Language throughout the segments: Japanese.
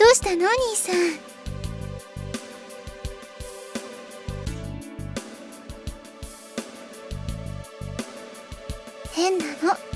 どうしたの兄さん？変なの。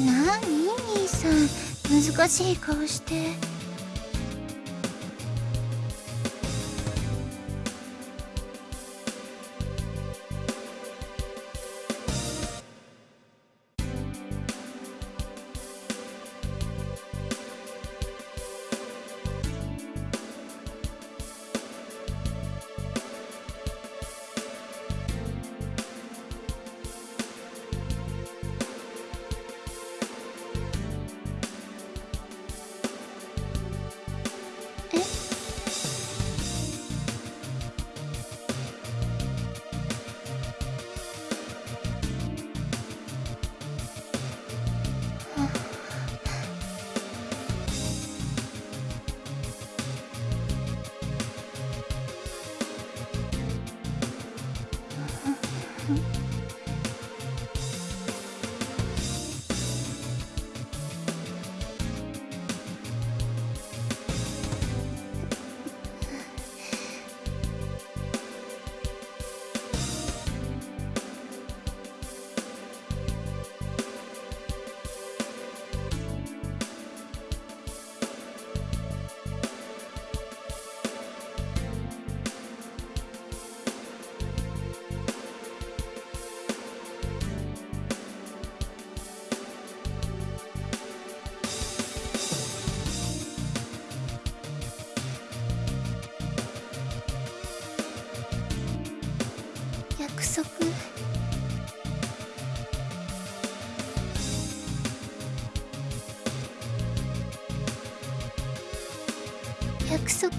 なに兄さん。難しい顔して。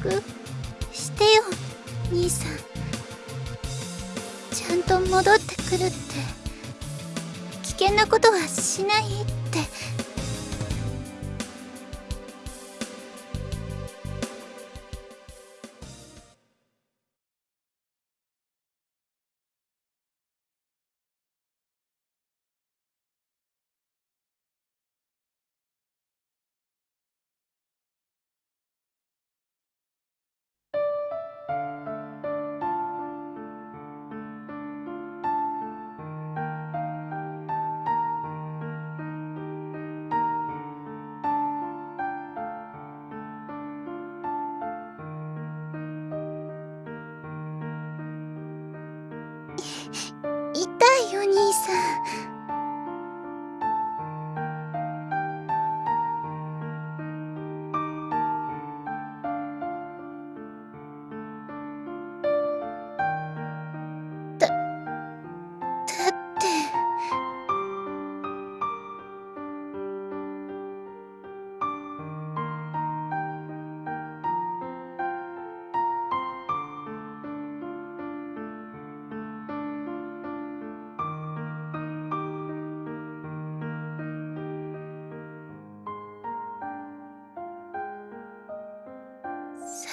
くしてよ兄さん。ちゃんと戻ってくるって危険なことはしないって。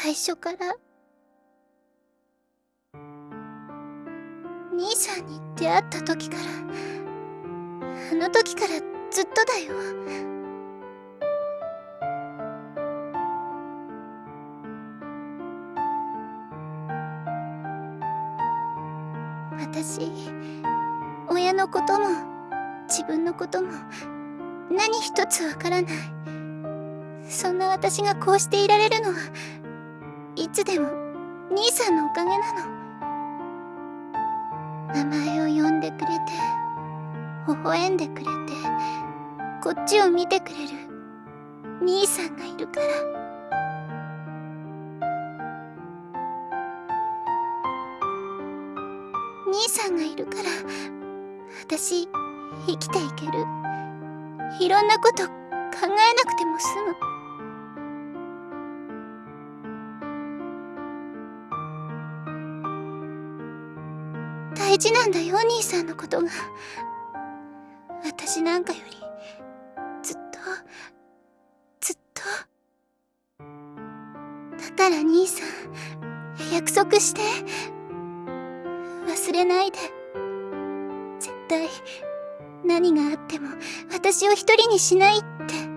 最初から。兄さんに出会った時からあの時からずっとだよ。私親のことも自分のことも何一つわからない。そんな私がこうしていられるのはいつでも兄さんのおかげなの。名前を呼んでくれて微笑んでくれてこっちを見てくれる兄さんがいるから。兄さんがいるから私生きていける。いろんなこと考えなくても済む。大事なんだよ兄さんのことが。私なんかよりずっとずっと。だから兄さん約束して。忘れないで。絶対何があっても私を一人にしないって。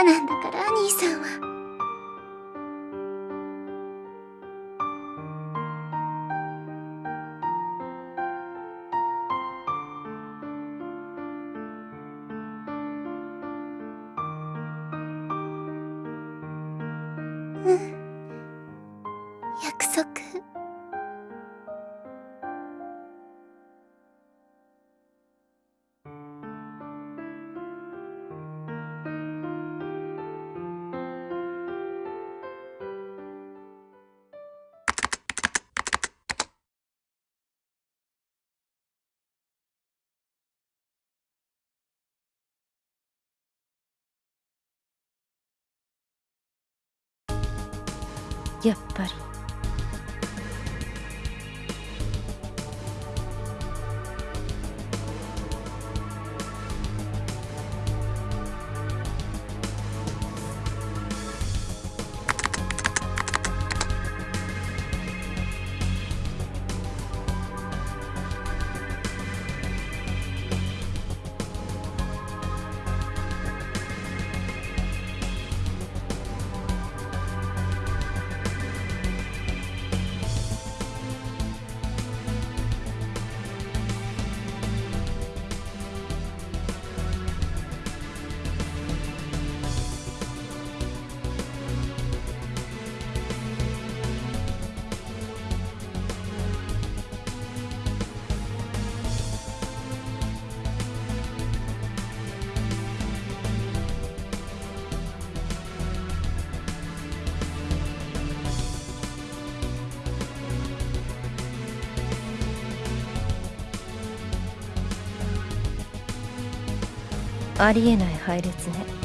バカなんだから兄さんは。うんやっぱり。ありえない配列ね。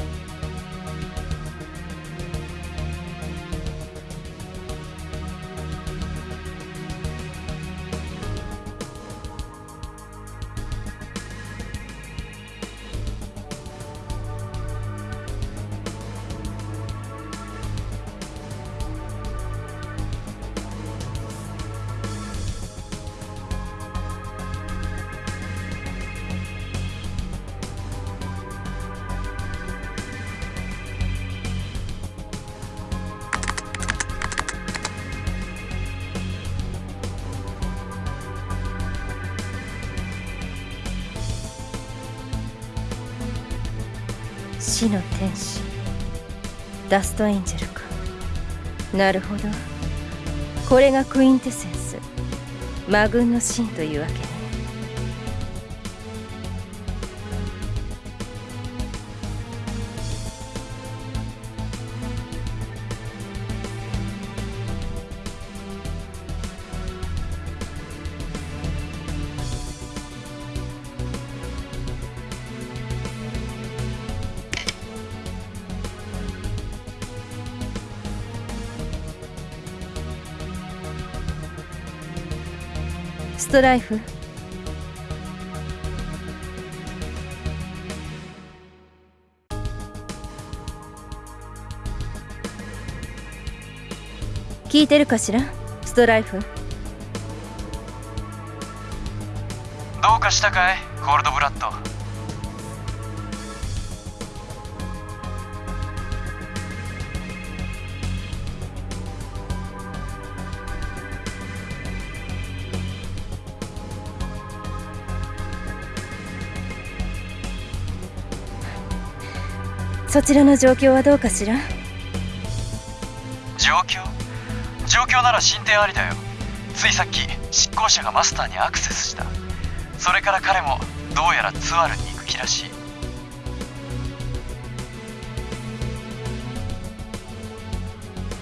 死の天使。ダストエンジェルか。なるほど。これがクインテセンス。魔軍のシーンというわけストライフ。聞いてるかしら？ストライフ。どうかしたかい？コールドブラッド。そちらの状況はどうかしら？状況？状況なら進展ありだよ。ついさっき執行者がマスターにアクセスした。それから彼もどうやらツアルに行く気らしい。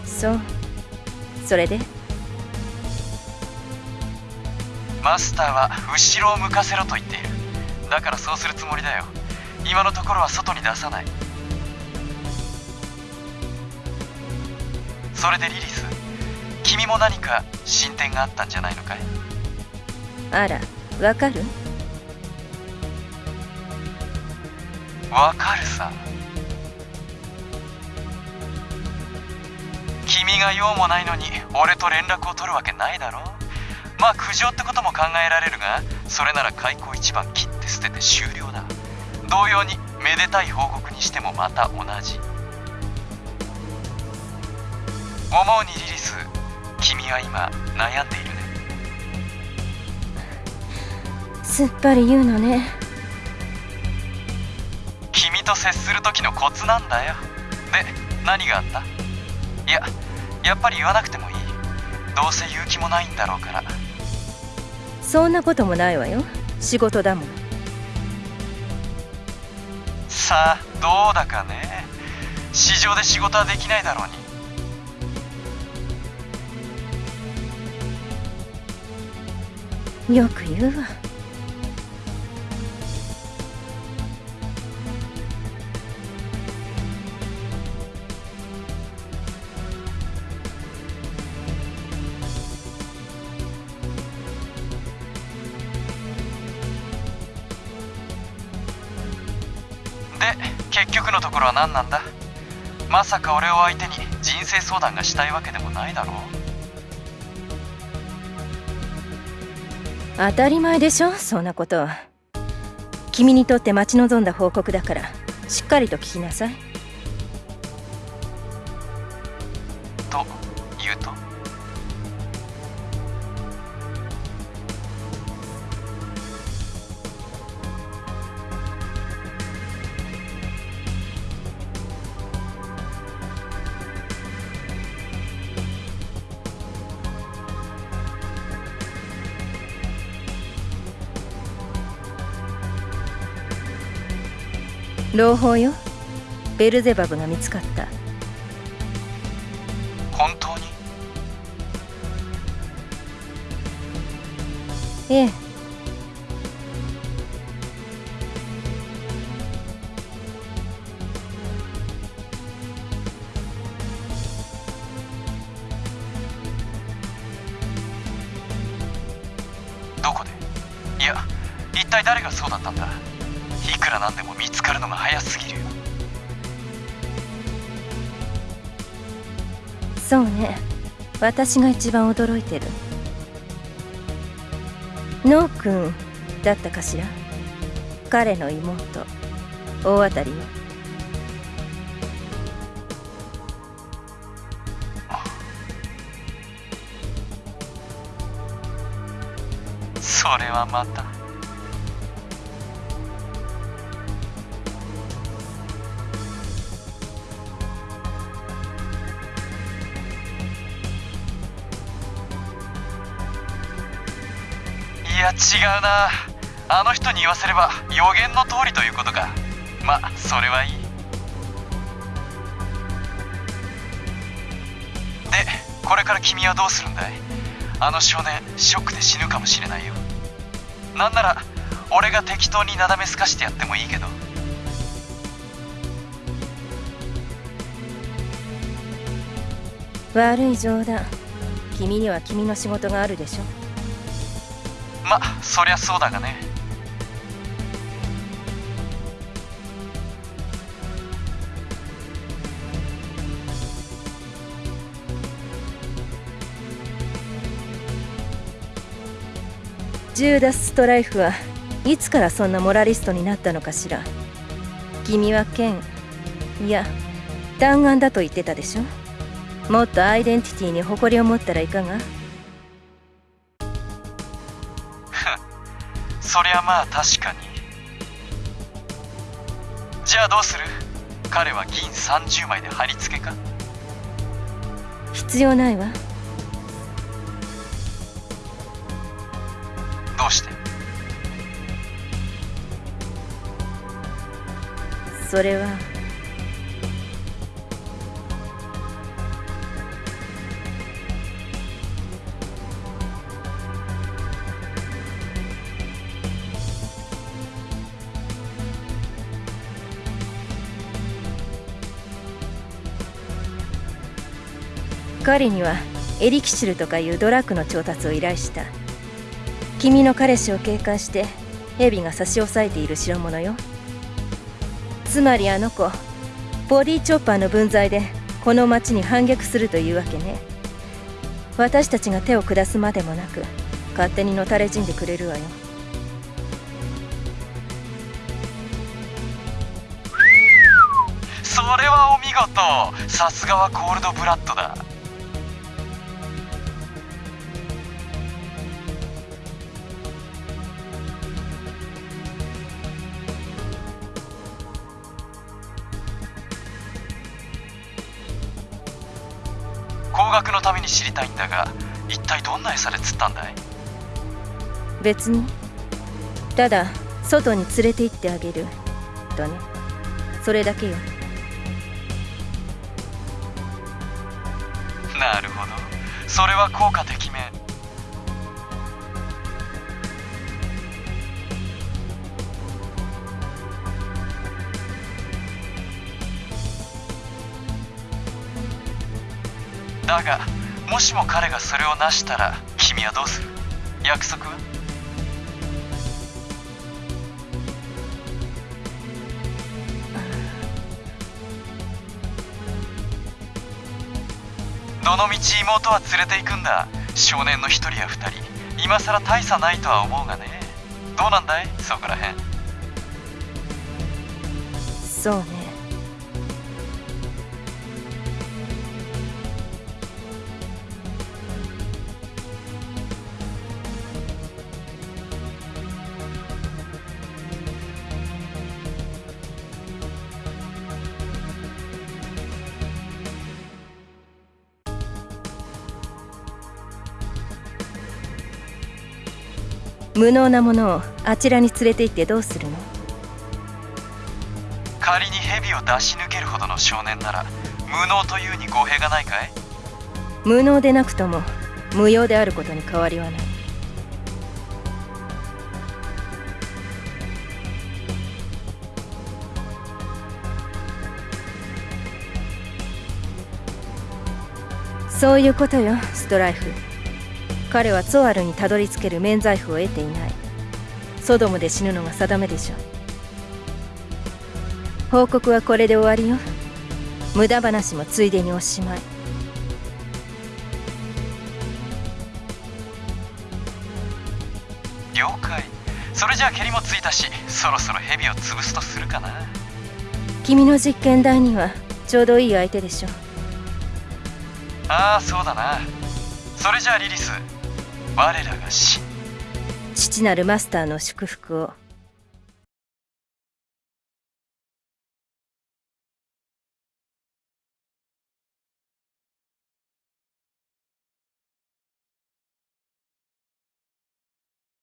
そう。それで？マスターは後ろを向かせろと言っている。だからそうするつもりだよ。今のところは外に出さないそれでリリス君も何か進展があったんじゃないのかい？あらわかる？わかるさ。君が用もないのに俺と連絡を取るわけないだろ？まあ苦情ってことも考えられるがそれなら開口一番切って捨てて終了だ。同様にめでたい報告にしてもまた同じ思うにリリス君は今悩んでいるね。すっぱり言うのね。君と接する時のコツなんだよ。で何があった？いややっぱり言わなくてもいい。どうせ言う気もないんだろうから。そんなこともないわよ。仕事だもん。さあどうだかね。市場で仕事はできないだろうによく言うわ。で結局のところは何なんだ？まさか俺を相手に人生相談がしたいわけでもないだろう。当たり前でしょそんなこと。君にとって待ち望んだ報告だからしっかりと聞きなさい。朗報よ。ベルゼバブが見つかった。本当に？ええ。どこで？いや一体誰がそうだったんだ？いくらなんでも見つかるのが早すぎるよ。そうね。私が一番驚いてる。ノー君だったかしら？彼の妹。大当たりよ。それはまたや違うな。あの人に言わせれば予言の通りということか。まそれはいい。でこれから君はどうするんだい？あの少年ショックで死ぬかもしれないよ。なんなら俺が適当になだめすかしてやってもいいけど。悪い冗談。君には君の仕事があるでしょ。まそりゃそうだがね。ジューダス・ストライフはいつからそんなモラリストになったのかしら。君は剣いや弾丸だと言ってたでしょ。もっとアイデンティティに誇りを持ったらいかが？そりゃまあ確かに。じゃあどうする？彼は銀30枚で貼り付けか？必要ないわ。どうして？それは彼にはエリキシルとかいうドラッグの調達を依頼した。君の彼氏を警戒してヘビが差し押さえている代物よ。つまりあの子ボディチョッパーの分際でこの町に反逆するというわけね。私たちが手を下すまでもなく勝手にのたれ死んでくれるわよ。それはお見事。さすがはコールドブラッドだ。に知りたいんだが一体どんな餌で釣ったんだい？別に。ただ外に連れて行ってあげる。とね。それだけよ。なるほど。それは効果てきだがもしも彼がそれを成したら君はどうする？約束は？どのみち妹は連れて行くんだ？少年の一人や二人。今さら大差ないとは思うがね。どうなんだい？そこらへんそうね。無能なものをあちらに連れて行ってどうするの？仮に蛇を出し抜けるほどの少年なら無能というに語弊がないかい？無能でなくとも無用であることに変わりはない。そういうことよストライフ彼はツォアルにたどり着ける免罪符を得ていない。ソドムで死ぬのが定めでしょ報告はこれで終わりよ。無駄話もついでにおしまい。了解。それじゃあ蹴りもついたしそろそろ蛇を潰すとするかな。君の実験台にはちょうどいい相手でしょああそうだな。それじゃあリリス我らが死。父なるマスターの祝福を。